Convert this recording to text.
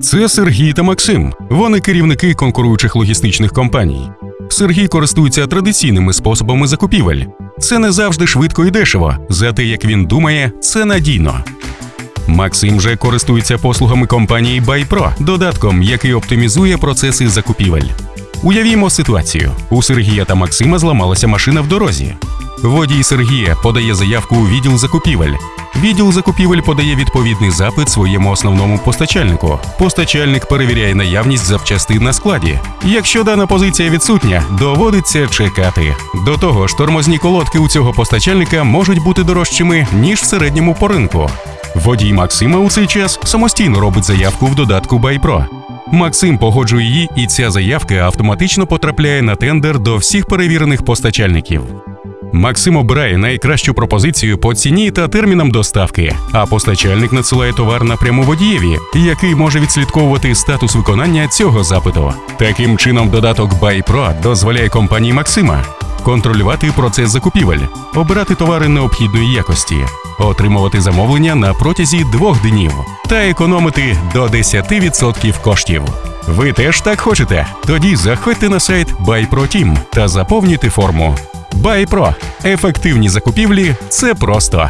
Це Сергій та Максим. Вони керівники конкуруючих логістичних компаній. Сергій користується традиційними способами закупівель. Це не завжди швидко і дешево, зате як він думає, це надійно. Максим же користується послугами компанії BuyPro, додатком, який оптимізує процеси закупівель. Уявімо ситуацію: у Сергія та Максима зламалася машина в дорозі. Водій Сергія подає заявку у відділ закупівель. Відділ закупівель подає відповідний запит своєму основному постачальнику. Постачальник перевіряє наявність запчастин на складі. Якщо дана позиція відсутня, доводиться чекати. До того ж, тормозні колодки у цього постачальника можуть бути дорожчими ніж в середньому по ринку. Водій Максима у цей час самостійно робить заявку в додатку BuyPro. Максим погоджує її, і ця заявка автоматично потрапляє на тендер до всіх перевірених постачальників. Максим обирає найкращу пропозицію по ціні та термінам доставки, а постачальник надсилає товар напряму водієві, який може відслідковувати статус виконання цього запиту. Таким чином, додаток BuyPro дозволяє компанії Максима контролювати процес закупівель, обирати товари необхідної якості, отримувати замовлення на протязі двох днів та економити до 10% коштів. Ви теж так хочете? Тоді заходьте на сайт BuyPro Team та заповнюйте форму. BuyPro. Ефективні закупівлі це просто.